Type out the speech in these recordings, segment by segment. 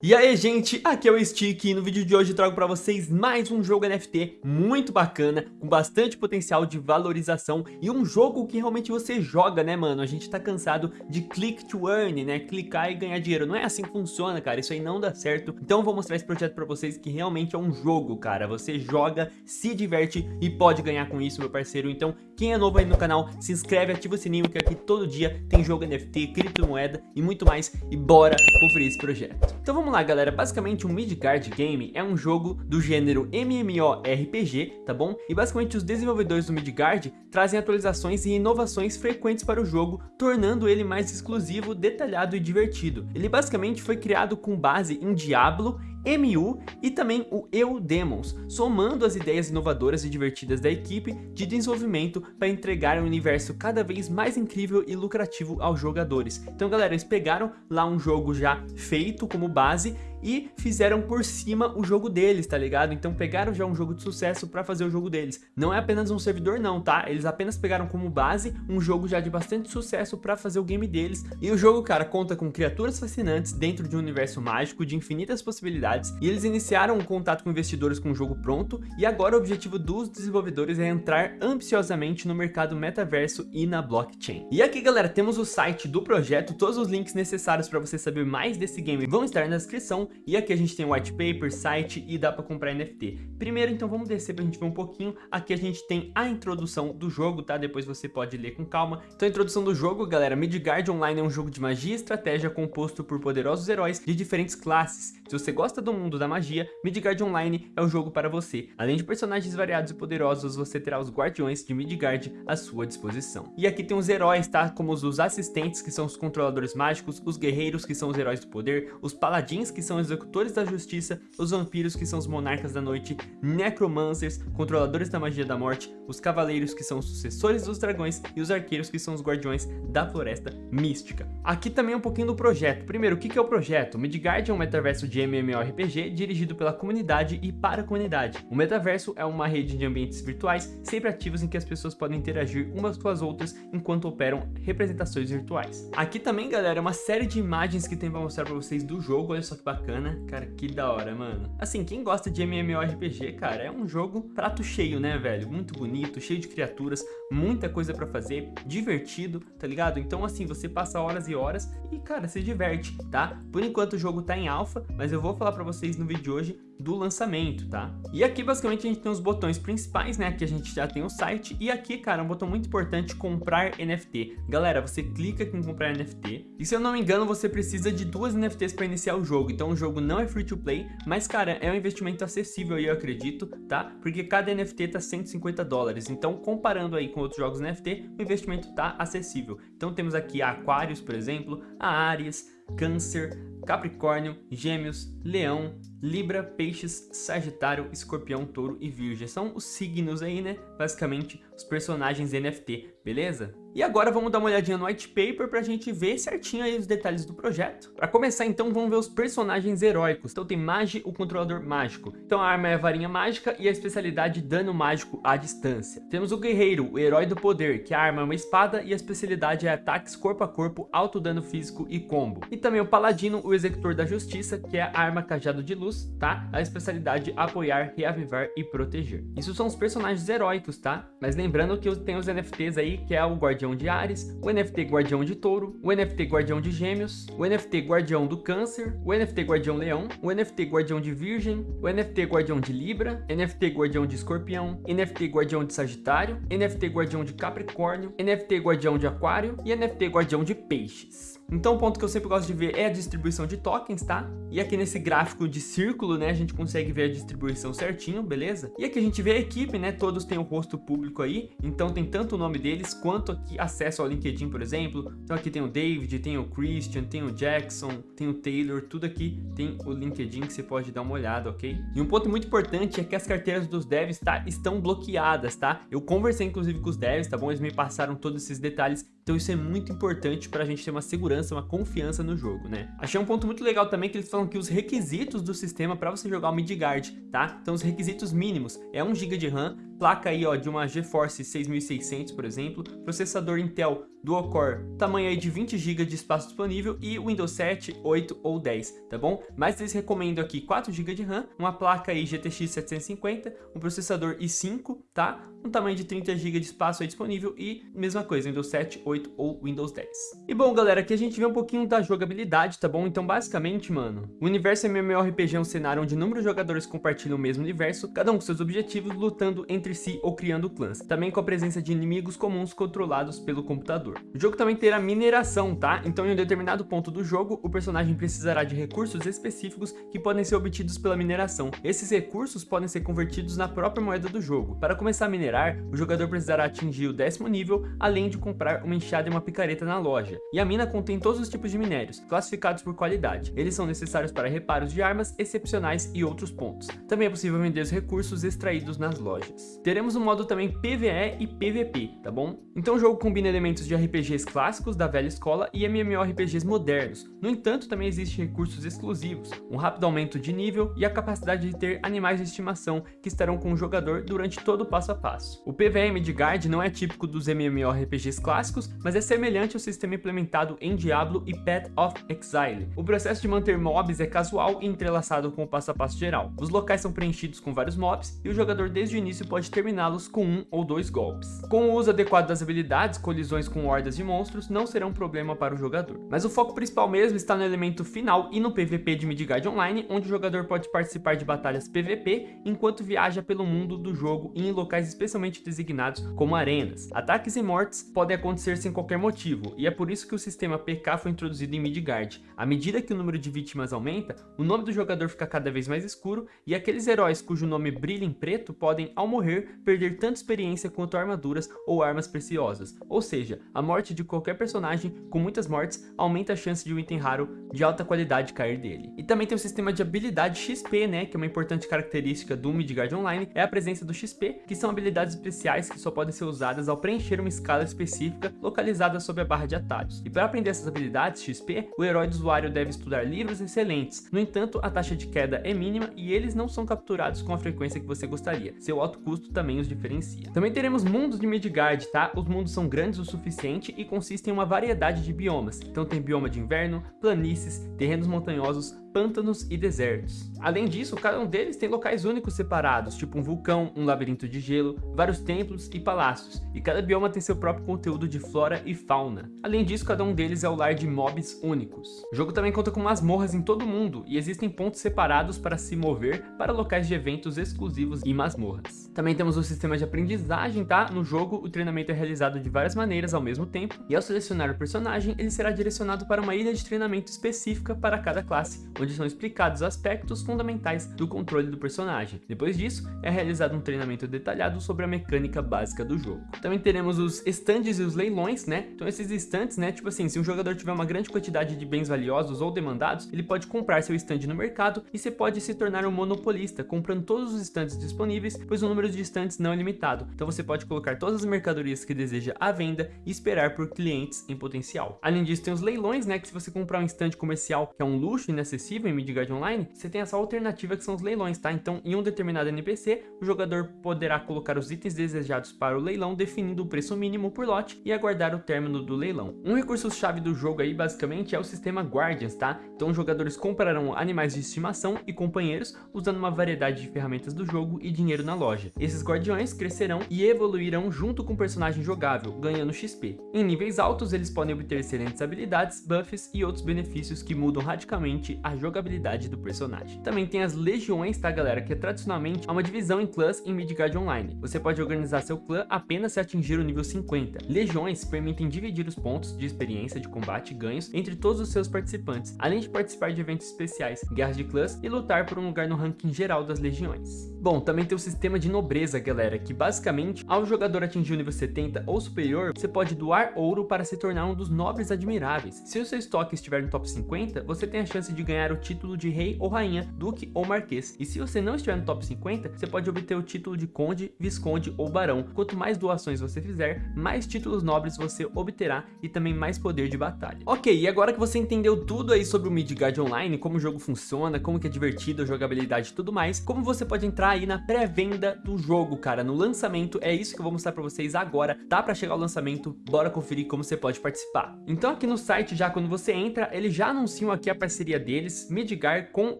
E aí gente, aqui é o Stick e no vídeo de hoje trago para vocês mais um jogo NFT muito bacana, com bastante potencial de valorização e um jogo que realmente você joga, né mano? A gente tá cansado de click to earn, né? Clicar e ganhar dinheiro. Não é assim que funciona, cara, isso aí não dá certo. Então eu vou mostrar esse projeto para vocês que realmente é um jogo, cara. Você joga, se diverte e pode ganhar com isso, meu parceiro. Então quem é novo aí no canal, se inscreve, ativa o sininho que aqui todo dia tem jogo NFT, criptomoeda e muito mais. E bora conferir esse projeto. Então vamos lá, galera. Basicamente, o Midgard Game é um jogo do gênero MMORPG, tá bom? E basicamente os desenvolvedores do Midgard trazem atualizações e inovações frequentes para o jogo, tornando ele mais exclusivo, detalhado e divertido. Ele basicamente foi criado com base em Diablo MU e também o Eu Demons, somando as ideias inovadoras e divertidas da equipe de desenvolvimento para entregar um universo cada vez mais incrível e lucrativo aos jogadores. Então galera, eles pegaram lá um jogo já feito como base e fizeram por cima o jogo deles, tá ligado? Então pegaram já um jogo de sucesso para fazer o jogo deles. Não é apenas um servidor não, tá? Eles apenas pegaram como base um jogo já de bastante sucesso para fazer o game deles. E o jogo, cara, conta com criaturas fascinantes dentro de um universo mágico de infinitas possibilidades. E eles iniciaram um contato com investidores com o jogo pronto. E agora o objetivo dos desenvolvedores é entrar ambiciosamente no mercado metaverso e na blockchain. E aqui, galera, temos o site do projeto. Todos os links necessários para você saber mais desse game vão estar na descrição e aqui a gente tem white paper, site e dá para comprar NFT. Primeiro, então, vamos descer para a gente ver um pouquinho. Aqui a gente tem a introdução do jogo, tá? Depois você pode ler com calma. Então, a introdução do jogo, galera, Midgard Online é um jogo de magia e estratégia composto por poderosos heróis de diferentes classes. Se você gosta do mundo da magia, Midgard Online é o jogo para você. Além de personagens variados e poderosos, você terá os guardiões de Midgard à sua disposição. E aqui tem os heróis, tá? Como os assistentes, que são os controladores mágicos, os guerreiros, que são os heróis do poder, os paladins, que são são executores da justiça, os vampiros que são os monarcas da noite, necromancers, controladores da magia da morte, os cavaleiros que são os sucessores dos dragões e os arqueiros que são os guardiões da floresta mística. Aqui também um pouquinho do projeto. Primeiro, o que é o projeto? Midgard é um metaverso de MMORPG dirigido pela comunidade e para a comunidade. O metaverso é uma rede de ambientes virtuais sempre ativos em que as pessoas podem interagir umas com as outras enquanto operam representações virtuais. Aqui também, galera, é uma série de imagens que tem para mostrar para vocês do jogo, olha só que bacana bacana. Cara, que da hora, mano. Assim, quem gosta de MMORPG, cara, é um jogo prato cheio, né, velho? Muito bonito, cheio de criaturas, muita coisa pra fazer, divertido, tá ligado? Então, assim, você passa horas e horas e, cara, se diverte, tá? Por enquanto o jogo tá em alfa, mas eu vou falar pra vocês no vídeo de hoje do lançamento, tá? E aqui basicamente a gente tem os botões principais, né? Aqui a gente já tem o site e aqui, cara, um botão muito importante, comprar NFT. Galera, você clica aqui em comprar NFT e se eu não me engano você precisa de duas NFTs para iniciar o jogo. Então o jogo não é free to play, mas cara, é um investimento acessível eu acredito, tá? Porque cada NFT tá 150 dólares. Então comparando aí com outros jogos NFT, o investimento tá acessível. Então temos aqui a Aquarius, por exemplo, a Ares, Câncer, Capricórnio, Gêmeos, Leão, Libra, Peixes, Sagitário, Escorpião, Touro e Virgem. São os signos aí, né? Basicamente, os personagens NFT, beleza? E agora vamos dar uma olhadinha no white paper pra gente ver certinho aí os detalhes do projeto. Pra começar então, vamos ver os personagens heróicos. Então tem Magi, o controlador mágico. Então a arma é a varinha mágica e a especialidade dano mágico à distância. Temos o guerreiro, o herói do poder, que a arma é uma espada e a especialidade é ataques corpo a corpo, alto dano físico e combo. E também o paladino, o executor da justiça, que é a arma cajado de luz, tá? A especialidade apoiar, reavivar e proteger. Isso são os personagens heróicos, tá? Mas lembrando que tem os NFTs aí, que é o Guardião de Ares, o NFT Guardião de Touro, o NFT Guardião de Gêmeos, o NFT Guardião do Câncer, o NFT Guardião Leão, o NFT Guardião de Virgem, o NFT Guardião de Libra, NFT Guardião de Escorpião, NFT Guardião de Sagitário, NFT Guardião de Capricórnio, NFT Guardião de Aquário e NFT Guardião de Peixes. Então o ponto que eu sempre gosto de ver é a distribuição de tokens, tá? E aqui nesse gráfico de círculo, né, a gente consegue ver a distribuição certinho, beleza? E aqui a gente vê a equipe, né, todos têm o rosto público aí, então tem tanto o nome deles quanto aqui acesso ao LinkedIn, por exemplo. Então aqui tem o David, tem o Christian, tem o Jackson, tem o Taylor, tudo aqui tem o LinkedIn que você pode dar uma olhada, ok? E um ponto muito importante é que as carteiras dos devs tá, estão bloqueadas, tá? Eu conversei inclusive com os devs, tá bom? Eles me passaram todos esses detalhes, então isso é muito importante para a gente ter uma segurança segurança, uma confiança no jogo, né? Achei um ponto muito legal também que eles falam que os requisitos do sistema para você jogar o Midgard, tá? Então os requisitos mínimos é 1 GB de RAM, placa aí ó, de uma GeForce 6600, por exemplo, processador Intel dual-core, tamanho aí de 20 GB de espaço disponível e Windows 7, 8 ou 10, tá bom? Mas eles recomendam aqui 4 GB de RAM, uma placa aí GTX 750, um processador i5, tá? Um tamanho de 30 GB de espaço aí disponível e mesma coisa, Windows 7, 8 ou Windows 10. E bom, galera, aqui a gente vê um pouquinho da jogabilidade, tá bom? Então, basicamente, mano, o universo MMORPG é um cenário onde inúmeros jogadores compartilham o mesmo universo, cada um com seus objetivos, lutando entre si ou criando clãs. Também com a presença de inimigos comuns controlados pelo computador. O jogo também terá mineração, tá? Então em um determinado ponto do jogo, o personagem precisará de recursos específicos que podem ser obtidos pela mineração. Esses recursos podem ser convertidos na própria moeda do jogo. Para começar a minerar, o jogador precisará atingir o décimo nível, além de comprar uma enxada e uma picareta na loja. E a mina contém todos os tipos de minérios, classificados por qualidade. Eles são necessários para reparos de armas excepcionais e outros pontos. Também é possível vender os recursos extraídos nas lojas. Teremos um modo também PvE e PvP, tá bom? Então o jogo combina elementos de RPGs clássicos da velha escola e MMORPGs modernos. No entanto, também existem recursos exclusivos, um rápido aumento de nível e a capacidade de ter animais de estimação que estarão com o jogador durante todo o passo a passo. O PvE Midgard não é típico dos MMORPGs clássicos, mas é semelhante ao sistema implementado em Diablo e Path of Exile. O processo de manter mobs é casual e entrelaçado com o passo a passo geral. Os locais são preenchidos com vários mobs e o jogador desde o início pode terminá-los com um ou dois golpes. Com o uso adequado das habilidades, colisões com hordas de monstros não serão um problema para o jogador. Mas o foco principal mesmo está no elemento final e no PVP de Midgard Online, onde o jogador pode participar de batalhas PVP enquanto viaja pelo mundo do jogo e em locais especialmente designados como arenas. Ataques e mortes podem acontecer sem qualquer motivo, e é por isso que o sistema PK foi introduzido em Midgard. À medida que o número de vítimas aumenta, o nome do jogador fica cada vez mais escuro, e aqueles heróis cujo nome brilha em preto podem, ao morrer, perder tanto experiência quanto armaduras ou armas preciosas. Ou seja, a morte de qualquer personagem com muitas mortes aumenta a chance de um item raro de alta qualidade cair dele. E também tem o sistema de habilidade XP, né, que é uma importante característica do Midgard Online, é a presença do XP, que são habilidades especiais que só podem ser usadas ao preencher uma escala específica localizada sob a barra de atalhos. E para aprender essas habilidades XP, o herói do usuário deve estudar livros excelentes. No entanto, a taxa de queda é mínima e eles não são capturados com a frequência que você gostaria. Seu alto custo também os diferencia. Também teremos mundos de Midgard, tá? Os mundos são grandes o suficiente e consistem em uma variedade de biomas. Então tem bioma de inverno, planícies, terrenos montanhosos, pântanos e desertos. Além disso, cada um deles tem locais únicos separados, tipo um vulcão, um labirinto de gelo, vários templos e palácios, e cada bioma tem seu próprio conteúdo de flora e fauna. Além disso, cada um deles é o lar de mobs únicos. O jogo também conta com masmorras em todo o mundo, e existem pontos separados para se mover para locais de eventos exclusivos e masmorras. Também temos o sistema de aprendizagem, tá? No jogo, o treinamento é realizado de várias maneiras ao mesmo tempo, e ao selecionar o personagem, ele será direcionado para uma ilha de treinamento específica para cada classe, onde são explicados aspectos fundamentais do controle do personagem. Depois disso, é realizado um treinamento detalhado sobre a mecânica básica do jogo. Também teremos os estandes e os leilões, né? Então esses estantes, né, tipo assim, se um jogador tiver uma grande quantidade de bens valiosos ou demandados, ele pode comprar seu stand no mercado e você pode se tornar um monopolista, comprando todos os estandes disponíveis, pois o número de estandes não é limitado. Então você pode colocar todas as mercadorias que deseja à venda e esperar por clientes em potencial. Além disso, tem os leilões, né, que se você comprar um stand comercial que é um luxo inacessível, em Midgard Online, você tem essa alternativa que são os leilões, tá? Então, em um determinado NPC, o jogador poderá colocar os itens desejados para o leilão, definindo o preço mínimo por lote e aguardar o término do leilão. Um recurso-chave do jogo aí, basicamente, é o sistema Guardians, tá? Então, os jogadores comprarão animais de estimação e companheiros, usando uma variedade de ferramentas do jogo e dinheiro na loja. Esses guardiões crescerão e evoluirão junto com o personagem jogável, ganhando XP. Em níveis altos, eles podem obter excelentes habilidades, buffs e outros benefícios que mudam radicalmente a jogabilidade do personagem. Também tem as legiões, tá galera, que é tradicionalmente uma divisão em clãs em Midgard Online. Você pode organizar seu clã apenas se atingir o nível 50. Legiões permitem dividir os pontos de experiência de combate e ganhos entre todos os seus participantes, além de participar de eventos especiais, guerras de clãs e lutar por um lugar no ranking geral das legiões. Bom, também tem o sistema de nobreza, galera, que basicamente, ao jogador atingir o nível 70 ou superior, você pode doar ouro para se tornar um dos nobres admiráveis. Se o seu estoque estiver no top 50, você tem a chance de ganhar ganhar o título de rei ou rainha, duque ou marquês. E se você não estiver no top 50, você pode obter o título de conde, visconde ou barão. Quanto mais doações você fizer, mais títulos nobres você obterá e também mais poder de batalha. Ok, e agora que você entendeu tudo aí sobre o Midgard Online, como o jogo funciona, como que é divertido, a jogabilidade e tudo mais, como você pode entrar aí na pré-venda do jogo, cara, no lançamento, é isso que eu vou mostrar pra vocês agora, tá pra chegar o lançamento, bora conferir como você pode participar. Então aqui no site, já quando você entra, eles já anunciam aqui a parceria deles, Midgard com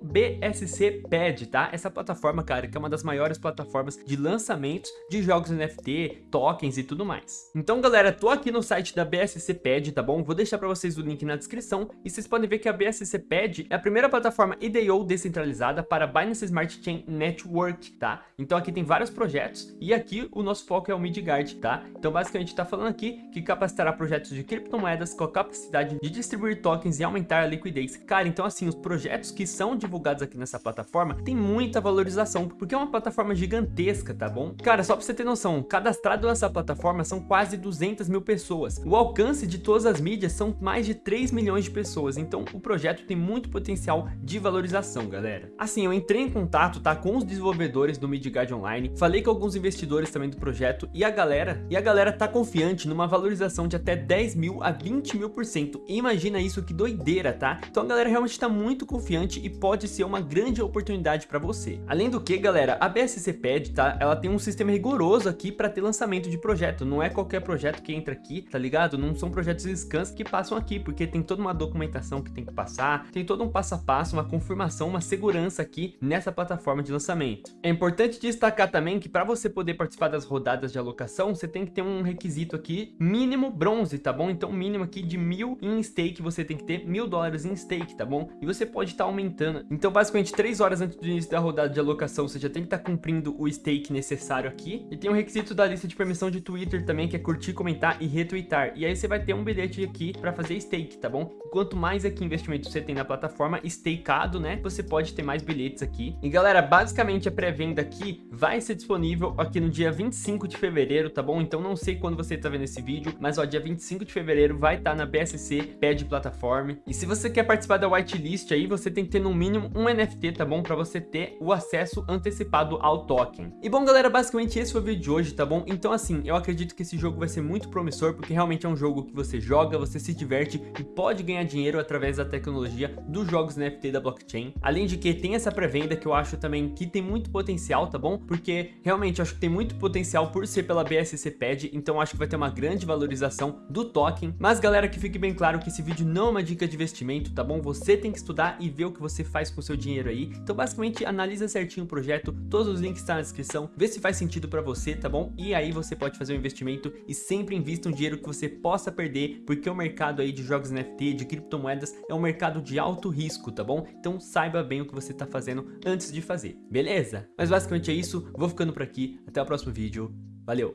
BSC Pad, tá? Essa plataforma, cara, que é uma das maiores plataformas de lançamentos de jogos NFT, tokens e tudo mais. Então, galera, tô aqui no site da BSC Pad, tá bom? Vou deixar pra vocês o link na descrição e vocês podem ver que a BSC Pad é a primeira plataforma IDO descentralizada para Binance Smart Chain Network, tá? Então aqui tem vários projetos e aqui o nosso foco é o Midgard, tá? Então basicamente tá falando aqui que capacitará projetos de criptomoedas com a capacidade de distribuir tokens e aumentar a liquidez. Cara, então assim, os projetos que são divulgados aqui nessa plataforma tem muita valorização, porque é uma plataforma gigantesca, tá bom? Cara, só pra você ter noção, cadastrado nessa plataforma são quase 200 mil pessoas. O alcance de todas as mídias são mais de 3 milhões de pessoas, então o projeto tem muito potencial de valorização, galera. Assim, eu entrei em contato, tá, com os desenvolvedores do Midgard Online, falei com alguns investidores também do projeto e a galera, e a galera tá confiante numa valorização de até 10 mil a 20 mil por cento. Imagina isso, que doideira, tá? Então a galera realmente tá muito confiante e pode ser uma grande oportunidade para você. Além do que, galera, a BSC Pad, tá? Ela tem um sistema rigoroso aqui para ter lançamento de projeto. Não é qualquer projeto que entra aqui, tá ligado? Não são projetos scans que passam aqui, porque tem toda uma documentação que tem que passar, tem todo um passo a passo, uma confirmação, uma segurança aqui nessa plataforma de lançamento. É importante destacar também que para você poder participar das rodadas de alocação, você tem que ter um requisito aqui mínimo bronze, tá bom? Então mínimo aqui de mil em stake, você tem que ter mil dólares em stake, tá bom? E você pode estar tá aumentando. Então basicamente 3 horas antes do início da rodada de alocação, você já tem que estar tá cumprindo o stake necessário aqui. E tem um requisito da lista de permissão de Twitter também, que é curtir, comentar e retweetar. E aí você vai ter um bilhete aqui para fazer stake, tá bom? Quanto mais aqui investimento você tem na plataforma, stakeado, né? Você pode ter mais bilhetes aqui. E galera, basicamente a pré-venda aqui vai ser disponível aqui no dia 25 de fevereiro, tá bom? Então não sei quando você tá vendo esse vídeo, mas ó, dia 25 de fevereiro vai estar tá na BSC Pad Platform. E se você quer participar da whitelist aí, você tem que ter no mínimo um NFT, tá bom? Para você ter o acesso antecipado ao token. E bom, galera, basicamente esse foi o vídeo de hoje, tá bom? Então assim, eu acredito que esse jogo vai ser muito promissor, porque realmente é um jogo que você joga, você se diverte e pode ganhar dinheiro através da tecnologia dos jogos NFT da blockchain. Além de que tem essa pré-venda que eu acho também que tem muito potencial, tá bom? Porque realmente acho que tem muito potencial por ser pela BSC Pad, então acho que vai ter uma grande valorização do token. Mas galera, que fique bem claro que esse vídeo não é uma dica de investimento, tá bom? Você tem que estudar e ver o que você faz com o seu dinheiro aí. Então basicamente analisa certinho o projeto, todos os links estão na descrição, vê se faz sentido para você, tá bom? E aí você pode fazer um investimento e sempre invista um dinheiro que você possa perder, porque o mercado aí de jogos NFT, de criptomoedas, é um mercado de alto risco, tá bom? Então saiba bem o que você tá fazendo antes de fazer, beleza? Mas basicamente é isso, vou ficando por aqui, até o próximo vídeo, valeu!